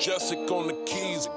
Jessica on the keys.